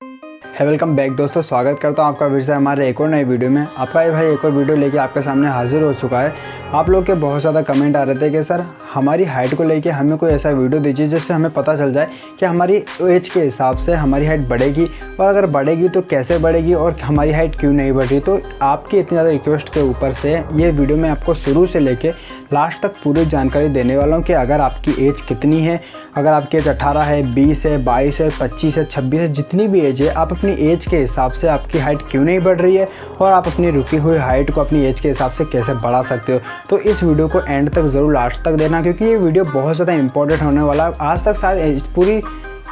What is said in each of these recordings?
है welcome back दोस्तों, स्वागत करता हूँ आपका फिर से हमारे एक और नए वीडियो में। आपका ये भाई एक और वीडियो लेके आपके सामने हाजिर हो चुका है। आप लोग के बहुत ज़्यादा कमेंट आ रहे थे कि, सर, हमारी हाइट को लेके हमें कोई ऐसा वीडियो दीजिए जिससे हमें पता चल जाए कि हमारी एज के हिसाब से हमारी हाइट बढ़ेगी और अगर बढ़ेगी तो कैसे बढ़ेगी और हमारी हाइट क्यों नहीं बढ़ रही? तो आपकी इतनी ज़्यादा रिक्वेस्ट के ऊपर से ये वीडियो मैं आपको शुरू से लेके लास्ट तक पूरी जानकारी देने वाला हूँ कि अगर आपकी एज कितनी है अगर आपकी एज 18 है 20 है 22 है 25 है 26 है, जितनी भी एज है, आप अपनी एज के हिसाब से आपकी हाइट क्यों नहीं बढ़ रही है और आप अपनी रुकी हुई हाइट को अपनी एज के हिसाब से कैसे बढ़ा सकते हो? तो इस वीडियो को एंड तक ज़रूर लास्ट तक देना क्योंकि ये वीडियो बहुत ज़्यादा इंपॉर्टेंट होने वाला है। आज तक शायद पूरी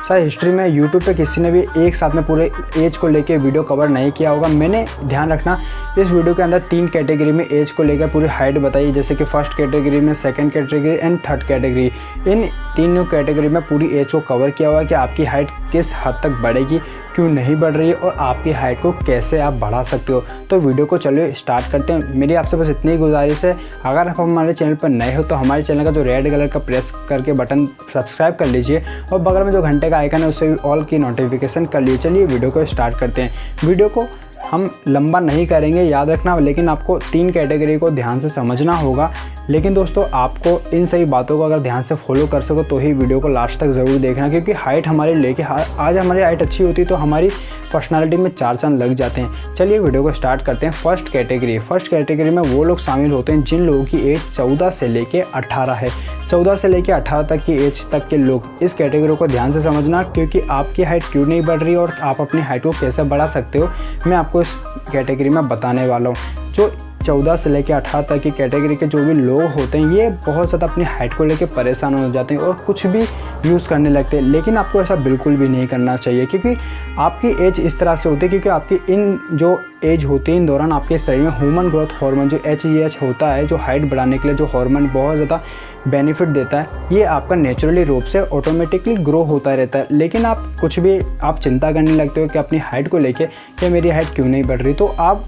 शायद हिस्ट्री में यूट्यूब पे किसी ने भी एक साथ में पूरे एज को लेके वीडियो कवर नहीं किया होगा। मैंने ध्यान रखना, इस वीडियो के अंदर तीन कैटेगरी में एज को लेकर पूरी हाइट बताई, जैसे कि फ़र्स्ट कैटेगरी में second category and third category इन तीनों कैटेगरी में पूरी एज को कवर किया हुआ है कि आपकी हाइट किस हद तक बढ़ेगी। क्यों नहीं बढ़ रही है और आपकी हाइट को कैसे आप बढ़ा सकते हो? तो वीडियो को चलिए स्टार्ट करते हैं। मेरी आपसे बस इतनी गुजारिश है। अगर आप हमारे चैनल पर नए हो तो हमारे चैनल का जो रेड कलर का प्रेस करके बटन सब्सक्राइब कर लीजिए और बगल में जो घंटे का आइकन है उससे भी ऑल की नोटिफिकेशन कर लीजिए। चलिए वीडियो को स्टार्ट करते हैं। वीडियो को हम लंबा नहीं करेंगे, याद रखना, लेकिन आपको तीन कैटेगरी को ध्यान से समझना होगा। लेकिन दोस्तों, आपको इन सही बातों को अगर ध्यान से फॉलो कर सको तो ही वीडियो को लास्ट तक ज़रूर देखना, क्योंकि हाइट हमारी लेके आज हमारी हाइट अच्छी होती तो हमारी पर्सनालिटी में चार चाँद लग जाते हैं। चलिए वीडियो को स्टार्ट करते हैं फ़र्स्ट कैटेगरी फ़र्स्ट कैटेगरी में वो लोग शामिल होते हैं जिन लोगों की एज चौदह से लेके अट्ठारह है। चौदह से लेकर अठारह तक की एज तक के लोग इस कैटेगरी को ध्यान से समझना, क्योंकि आपकी हाइट क्यों नहीं बढ़ रही और आप अपनी हाइट को कैसे बढ़ा सकते हो, मैं आपको इस कैटेगरी में बताने वाला हूँ। जो चौदह से लेकर अठारह तक की कैटेगरी के जो भी लोग होते हैं, ये बहुत ज़्यादा अपनी हाइट को लेकर परेशान हो जाते हैं और कुछ भी यूज़ करने लगते हैं। लेकिन आपको ऐसा बिल्कुल भी नहीं करना चाहिए, क्योंकि आपकी एज इस तरह से होती है, क्योंकि आपकी इन जो एज होती है, इन दौरान आपके शरीर में ह्यूमन ग्रोथ हार्मोन जो एच ई एच होता है, जो हाइट बढ़ाने के लिए जो हार्मोन बहुत ज़्यादा बेनिफिट देता है, ये आपका नेचुरली रूप से ऑटोमेटिकली ग्रो होता रहता है। लेकिन आप कुछ भी, आप चिंता करने लगते हो कि अपनी हाइट को लेके कि मेरी हाइट क्यों नहीं बढ़ रही? तो आप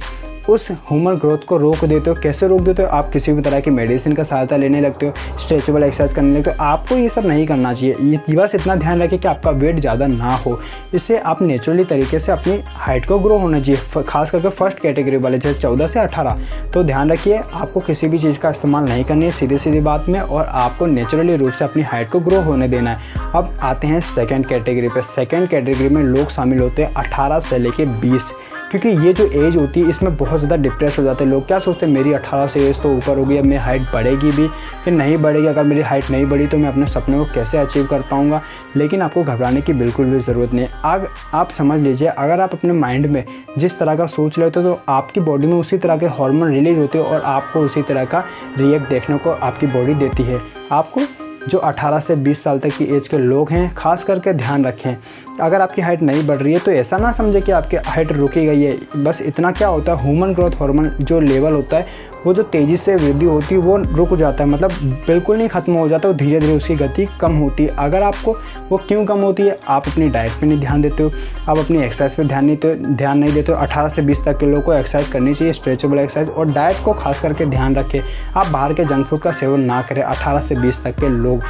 उस ह्यूमन ग्रोथ को रोक देते हो? कैसे रोक देते हो? आप किसी भी तरह की मेडिसिन का सहायता लेने लगते हो स्ट्रेचेबल एक्सरसाइज करने लगते हो, आपको ये सब नहीं करना चाहिए। ये बस इतना ध्यान रखें कि आपका वेट ज़्यादा ना हो। इससे आप नेचुरली तरीके से अपनी हाइट को ग्रो होना चाहिए। खास करके फ़र्स्ट कैटेगरी वाले, जैसे चौदह से अठारह तो ध्यान रखिए, आपको किसी भी चीज़ का इस्तेमाल नहीं करनी है सीधे सीधी बात में, और आपको नेचुरली रूप से अपनी हाइट को ग्रो होने देना है। अब आते हैं सेकेंड कैटेगरी पर सेकेंड कैटेगरी में लोग शामिल होते हैं अठारह से लेके बीस। क्योंकि ये जो एज होती है, इसमें बहुत ज़्यादा डिप्रेस हो जाते हैं लोग। क्या सोचते हैं, मेरी 18 से एज तो ऊपर होगी, अब मेरी हाइट बढ़ेगी भी कि नहीं बढ़ेगी। अगर मेरी हाइट नहीं बढ़ी तो मैं अपने सपने को कैसे अचीव कर पाऊँगा? लेकिन आपको घबराने की बिल्कुल भी ज़रूरत नहीं आग, आप समझ लीजिए, अगर आप अपने माइंड में जिस तरह का सोच लेते हो तो आपकी बॉडी में उसी तरह के हार्मोन रिलीज़ होते हैं और आपको उसी तरह का रिएक्ट देखने को आपकी बॉडी देती है। आपको जो 18 से 20 साल तक की एज के लोग हैं, खास करके ध्यान रखें। अगर आपकी हाइट नहीं बढ़ रही है तो ऐसा ना समझे कि आपकी हाइट रुकी गई है बस इतना क्या होता है ह्यूमन ग्रोथ हार्मोन जो लेवल होता है, वो जो तेज़ी से वृद्धि होती है, वो रुक जाता है। मतलब बिल्कुल नहीं ख़त्म हो जाता, वो धीरे धीरे उसकी गति कम होती है। अगर आपको वो क्यों कम होती है, आप अपनी डाइट पे नहीं ध्यान देते हो, आप अपनी एक्सरसाइज पे ध्यान नहीं तो ध्यान नहीं देते हो। अठारह से बीस तक के लोगों को एक्सरसाइज करनी चाहिए स्ट्रेचेबल एक्सरसाइज और डाइट को खास करके ध्यान रखें। आप बाहर के जंक फ़ूड का सेवन ना करें, अठारह से बीस तक के लोग।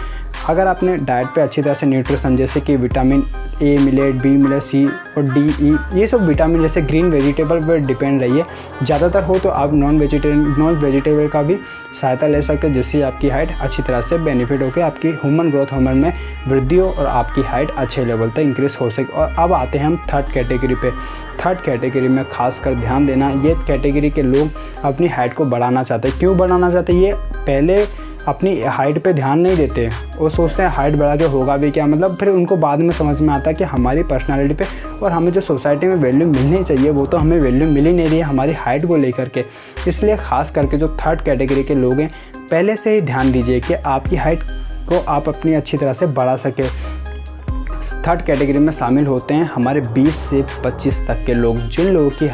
अगर आपने डाइट पे अच्छी तरह से न्यूट्रिशन जैसे कि विटामिन ए मिले बी मिले सी और डी ई ये सब विटामिन जैसे ग्रीन वेजिटेबल पर डिपेंड रहिए। ज़्यादातर हो तो आप नॉन वेजिटेरियन नॉन वेजिटेबल का भी सहायता ले सकते हैं, जिससे आपकी हाइट अच्छी तरह से बेनिफिट होकर आपकी ह्यूमन ग्रोथ हार्मोन में वृद्धि हो और आपकी हाइट अच्छे लेवल तक इंक्रीज हो सके। और अब आते हैं हम थर्ड कैटेगरी पे। थर्ड कैटेगरी में खास कर ध्यान देना, ये कैटेगरी के लोग अपनी हाइट को बढ़ाना चाहते हैं। क्यों बढ़ाना चाहते हैं? ये पहले अपनी हाइट पे ध्यान नहीं देते। वो सोचते हैं हाइट बढ़ा के होगा भी क्या? मतलब फिर उनको बाद में समझ में आता है कि हमारी पर्सनालिटी पे और हमें जो सोसाइटी में वैल्यू मिलनी चाहिए, वो तो हमें वैल्यू मिल ही नहीं रही है हमारी हाइट को लेकर के। इसलिए ख़ास करके जो थर्ड कैटेगरी के लोग हैं, पहले से ही ध्यान दीजिए कि आपकी हाइट को आप अपनी अच्छी तरह से बढ़ा सके। थर्ड कैटेगरी में शामिल होते हैं हमारे 20 से 25 तक के लोग, जिन लोगों की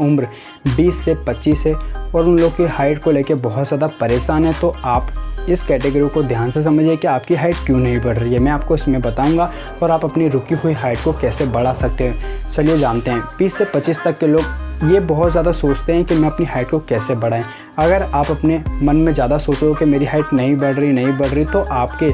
उम्र 20 से 25 है और उन लोग की हाइट को लेकर बहुत ज़्यादा परेशान है तो आप इस कैटेगरी को ध्यान से समझिए कि आपकी हाइट क्यों नहीं बढ़ रही है। मैं आपको इसमें बताऊँगा और आप अपनी रुकी हुई हाइट को कैसे बढ़ा सकते हैं। चलिए जानते हैं 20 से 25 तक के लोग ये बहुत ज़्यादा सोचते हैं कि मैं अपनी हाइट को कैसे बढ़ाएँ। अगर आप अपने मन में ज़्यादा सोचो कि मेरी हाइट नहीं बढ़ रही, नहीं बढ़ रही तो आपके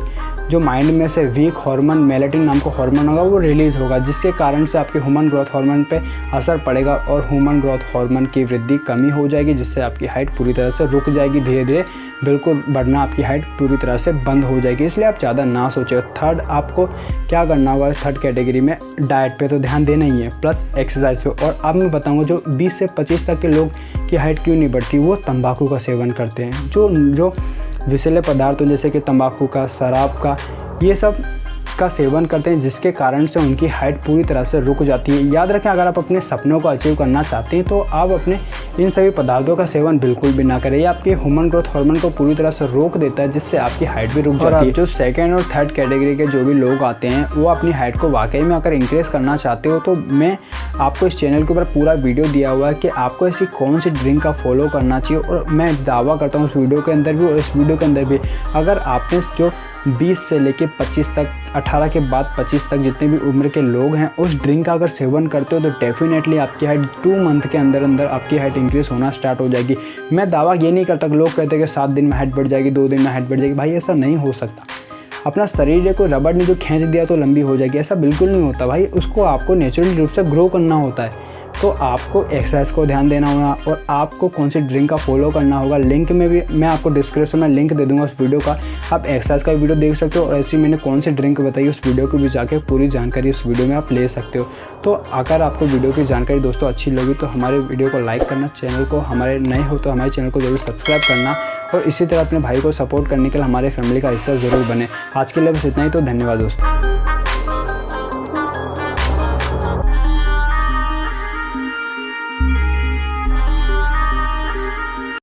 जो माइंड में से वीक हार्मोन मेलेटिन नाम का हार्मोन होगा, वो रिलीज़ होगा, जिसके कारण से आपके ह्यूमन ग्रोथ हार्मोन पे असर पड़ेगा और ह्यूमन ग्रोथ हार्मोन की वृद्धि कमी हो जाएगी, जिससे आपकी हाइट पूरी तरह से रुक जाएगी धीरे धीरे बिल्कुल बढ़ना आपकी हाइट पूरी तरह से बंद हो जाएगी, इसलिए आप ज़्यादा ना सोचें थर्ड आपको क्या करना होगा थर्ड कैटेगरी में? डाइट पे तो ध्यान देना ही है प्लस एक्सरसाइज पे। और अब मैं बताऊँगा जो 20 से 25 तक के लोग की हाइट क्यों नहीं बढ़ती, वो तंबाकू का सेवन करते हैं। जो जो विषैले पदार्थों जैसे कि तम्बाकू का, शराब का, ये सब का सेवन करते हैं जिसके कारण से उनकी हाइट पूरी तरह से रुक जाती है। याद रखें अगर आप अपने सपनों को अचीव करना चाहते हैं तो आप अपने इन सभी पदार्थों का सेवन बिल्कुल भी ना करें। ये आपके ह्यूमन ग्रोथ हार्मोन को पूरी तरह से रोक देता है जिससे आपकी हाइट भी रुक जाती है। जो सेकेंड और थर्ड कैटेगरी के जो भी लोग आते हैं वो अपनी हाइट को वाकई में अगर इंक्रीज करना चाहते हो तो मैं आपको इस चैनल के ऊपर पूरा वीडियो दिया हुआ है कि आपको ऐसी कौन सी ड्रिंक का फॉलो करना चाहिए। और मैं दावा करता हूँ इस वीडियो के अंदर भी और इस वीडियो के अंदर भी। अगर आपने जो 20 से लेके 25 तक 18 के बाद 25 तक जितने भी उम्र के लोग हैं, उस ड्रिंक का अगर सेवन करते हो तो डेफिनेटली आपकी हाइट टू मंथ के अंदर अंदर आपकी हाइट इंक्रीज होना स्टार्ट हो जाएगी। मैं दावा ये नहीं करता लोग कहते हैं कि सात दिन में हाइट बढ़ जाएगी, दो दिन में हाइट बढ़ जाएगी। भाई, ऐसा नहीं हो सकता। अपना शरीर को रबड़ ने जो खींच दिया तो लंबी हो जाएगी, ऐसा बिल्कुल नहीं होता। भाई, उसको आपको नेचुरल रूप से ग्रो करना होता है। तो आपको एक्सरसाइज को ध्यान देना होगा और आपको कौन सी ड्रिंक का फॉलो करना होगा। लिंक में भी मैं आपको डिस्क्रिप्शन में लिंक दे दूँगा उस वीडियो का। आप एक्सरसाइज का वीडियो देख सकते हो और ऐसी मैंने कौन सी ड्रिंक बताई उस वीडियो को भी जाकर पूरी जानकारी उस वीडियो में आप ले सकते हो। तो अगर आपको वीडियो की जानकारी दोस्तों अच्छी लगी तो हमारे वीडियो को लाइक करना चैनल को हमारे नए हो तो हमारे चैनल को ज़रूर सब्सक्राइब करना और इसी तरह अपने भाई को सपोर्ट करने के लिए हमारे फैमिली का हिस्सा ज़रूर बने। आज के लिए बस इतना ही तो धन्यवाद दोस्तों।